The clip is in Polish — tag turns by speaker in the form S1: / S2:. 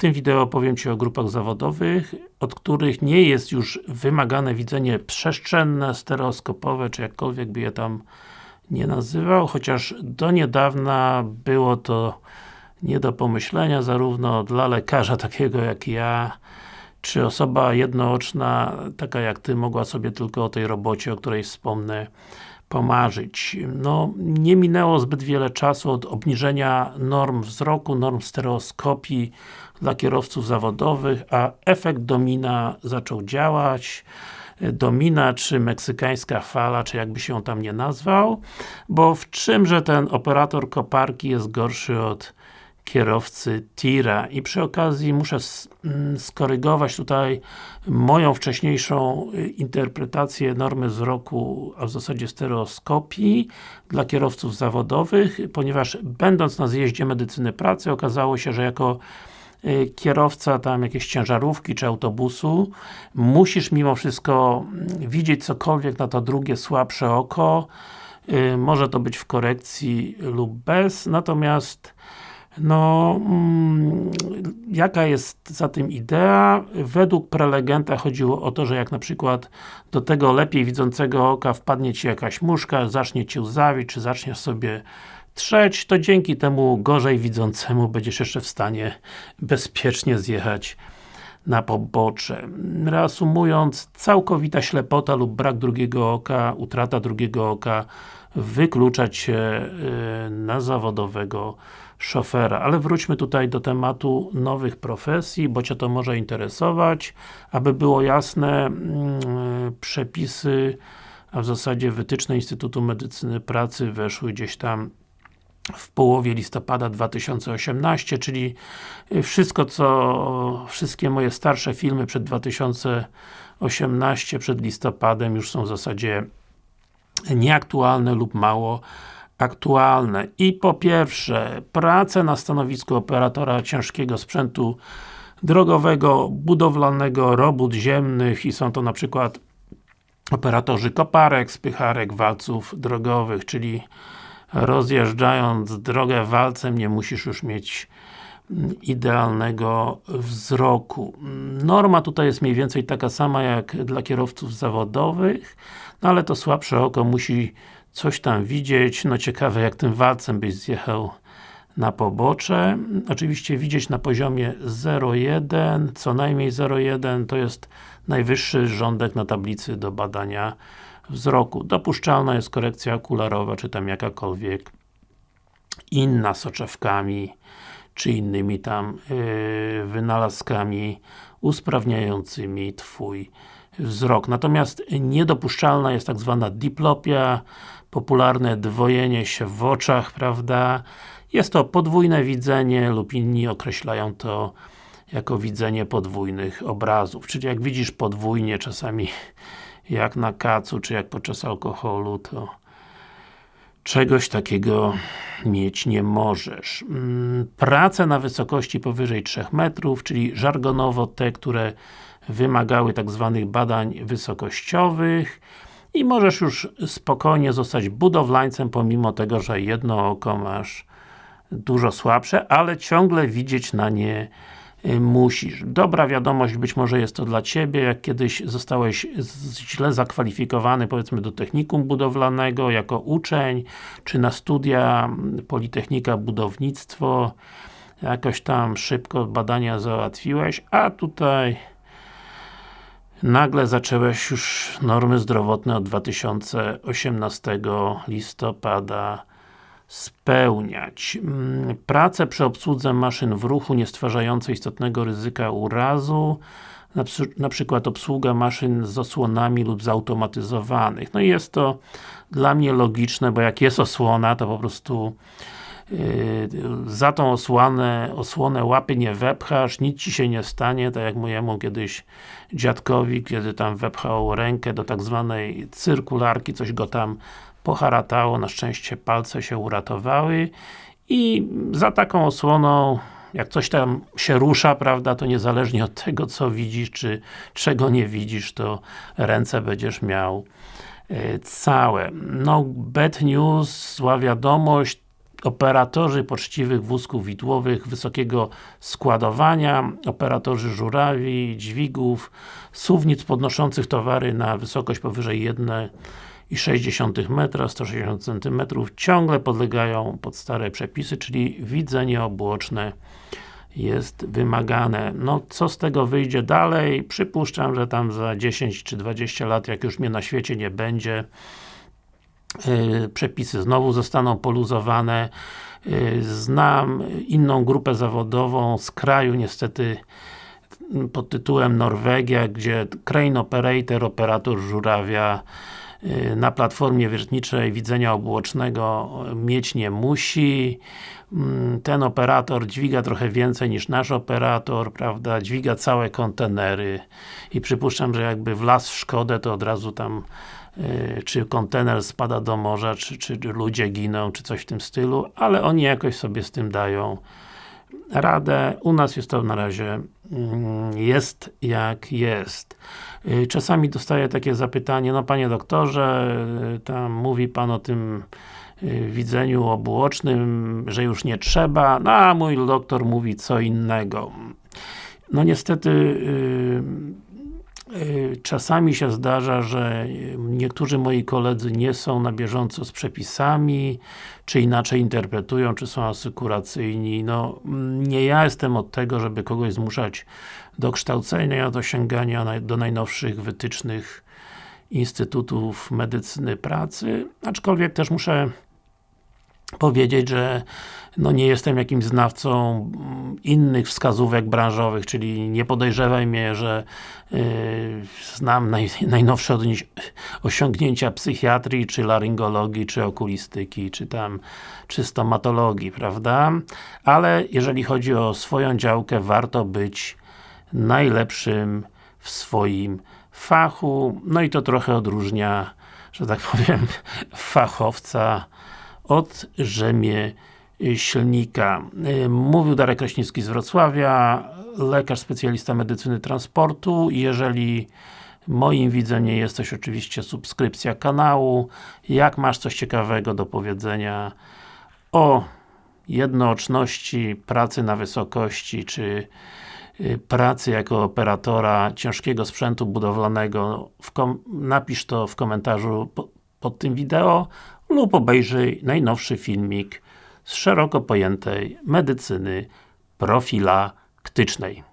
S1: tym wideo opowiem Ci o grupach zawodowych, od których nie jest już wymagane widzenie przestrzenne, stereoskopowe, czy jakkolwiek by je tam nie nazywał, chociaż do niedawna było to nie do pomyślenia, zarówno dla lekarza takiego jak ja, czy osoba jednooczna, taka jak Ty, mogła sobie tylko o tej robocie, o której wspomnę, pomarzyć. No, nie minęło zbyt wiele czasu od obniżenia norm wzroku, norm stereoskopii dla kierowców zawodowych, a efekt domina zaczął działać. Domina, czy meksykańska fala, czy jakby się tam nie nazwał, bo w czymże ten operator koparki jest gorszy od kierowcy tira. I przy okazji muszę mm, skorygować tutaj moją wcześniejszą y, interpretację normy wzroku, a w zasadzie stereoskopii dla kierowców zawodowych, ponieważ będąc na zjeździe medycyny pracy okazało się, że jako y, kierowca tam jakiejś ciężarówki czy autobusu musisz mimo wszystko mm, widzieć cokolwiek na to drugie słabsze oko. Y, może to być w korekcji lub bez, natomiast no, mm, jaka jest za tym idea? Według prelegenta chodziło o to, że jak na przykład do tego lepiej widzącego oka wpadnie Ci jakaś muszka, zacznie Cię łzawić, czy zaczniesz sobie trzeć, to dzięki temu gorzej widzącemu będziesz jeszcze w stanie bezpiecznie zjechać na pobocze. Reasumując, całkowita ślepota lub brak drugiego oka, utrata drugiego oka wykluczać się y, na zawodowego szofera. Ale wróćmy tutaj do tematu nowych profesji, bo Cię to może interesować. Aby było jasne, mm, przepisy, a w zasadzie wytyczne Instytutu Medycyny Pracy weszły gdzieś tam w połowie listopada 2018, czyli wszystko co, wszystkie moje starsze filmy przed 2018, przed listopadem już są w zasadzie nieaktualne lub mało aktualne. I po pierwsze, pracę na stanowisku operatora ciężkiego sprzętu drogowego, budowlanego, robót ziemnych i są to na przykład operatorzy koparek, spycharek, walców drogowych, czyli rozjeżdżając drogę walcem nie musisz już mieć idealnego wzroku. Norma tutaj jest mniej więcej taka sama jak dla kierowców zawodowych, no ale to słabsze oko musi coś tam widzieć, no ciekawe jak tym walcem byś zjechał na pobocze. Oczywiście widzieć na poziomie 0,1, co najmniej 0,1 to jest najwyższy rządek na tablicy do badania wzroku. Dopuszczalna jest korekcja okularowa, czy tam jakakolwiek inna soczewkami, czy innymi tam yy, wynalazkami usprawniającymi Twój wzrok. Natomiast niedopuszczalna jest tak zwana diplopia, popularne dwojenie się w oczach, prawda? Jest to podwójne widzenie lub inni określają to jako widzenie podwójnych obrazów. Czyli jak widzisz podwójnie, czasami jak na kacu, czy jak podczas alkoholu, to czegoś takiego mieć nie możesz. Mm, prace na wysokości powyżej 3 metrów, czyli żargonowo te, które wymagały tak zwanych badań wysokościowych i możesz już spokojnie zostać budowlańcem, pomimo tego, że jedno oko masz dużo słabsze, ale ciągle widzieć na nie musisz. Dobra wiadomość, być może jest to dla Ciebie, jak kiedyś zostałeś źle zakwalifikowany, powiedzmy do technikum budowlanego, jako uczeń, czy na studia Politechnika Budownictwo, jakoś tam szybko badania załatwiłeś, a tutaj nagle zaczęłeś już normy zdrowotne od 2018 listopada spełniać. Mm, pracę przy obsłudze maszyn w ruchu nie stwarzającej istotnego ryzyka urazu, na, na przykład obsługa maszyn z osłonami lub zautomatyzowanych. No i jest to dla mnie logiczne, bo jak jest osłona, to po prostu za tą osłonę, osłonę łapy nie wepchasz, nic Ci się nie stanie, tak jak mojemu kiedyś dziadkowi, kiedy tam wepchał rękę do tak zwanej cyrkularki, coś go tam poharatało, na szczęście palce się uratowały i za taką osłoną jak coś tam się rusza, prawda, to niezależnie od tego, co widzisz, czy czego nie widzisz, to ręce będziesz miał yy, całe. No, bad news, zła wiadomość, operatorzy poczciwych wózków widłowych wysokiego składowania, operatorzy żurawi, dźwigów, suwnic podnoszących towary na wysokość powyżej 1,6 metra, 160 cm, ciągle podlegają pod stare przepisy, czyli widzenie obuoczne jest wymagane. No, co z tego wyjdzie dalej? Przypuszczam, że tam za 10 czy 20 lat, jak już mnie na świecie nie będzie, przepisy znowu zostaną poluzowane. Yy, znam inną grupę zawodową z kraju, niestety pod tytułem Norwegia, gdzie crane operator, operator żurawia na platformie wiertniczej widzenia obuocznego mieć nie musi. Mm, ten operator dźwiga trochę więcej niż nasz operator, prawda, dźwiga całe kontenery i przypuszczam, że jakby wlazł w Szkodę, to od razu tam yy, czy kontener spada do morza, czy, czy ludzie giną, czy coś w tym stylu, ale oni jakoś sobie z tym dają radę. U nas jest to na razie mm, jest jak jest. Yy, czasami dostaję takie zapytanie, no Panie doktorze, yy, tam mówi Pan o tym Y, widzeniu obuocznym, że już nie trzeba, no a mój doktor mówi co innego. No niestety czasami się zdarza, że niektórzy moi koledzy nie są na bieżąco z przepisami, czy inaczej interpretują, czy są asykuracyjni. No, nie ja jestem od tego, żeby kogoś zmuszać do kształcenia, do sięgania do najnowszych wytycznych Instytutów Medycyny Pracy, aczkolwiek też muszę powiedzieć, że no nie jestem jakimś znawcą mm, innych wskazówek branżowych, czyli nie podejrzewaj mnie, że yy, znam naj, najnowsze osiągnięcia psychiatrii, czy laryngologii, czy okulistyki, czy tam, czy stomatologii, prawda? Ale jeżeli chodzi o swoją działkę, warto być najlepszym w swoim fachu, no i to trochę odróżnia, że tak powiem, fachowca od rzemieślnika. Y, mówił Darek Kraśnicki z Wrocławia, lekarz specjalista medycyny transportu. Jeżeli moim widzeniem jest coś oczywiście subskrypcja kanału. Jak masz coś ciekawego do powiedzenia o jednooczności, pracy na wysokości, czy y, pracy jako operatora ciężkiego sprzętu budowlanego, napisz to w komentarzu pod tym wideo lub obejrzyj najnowszy filmik z szeroko pojętej medycyny profilaktycznej.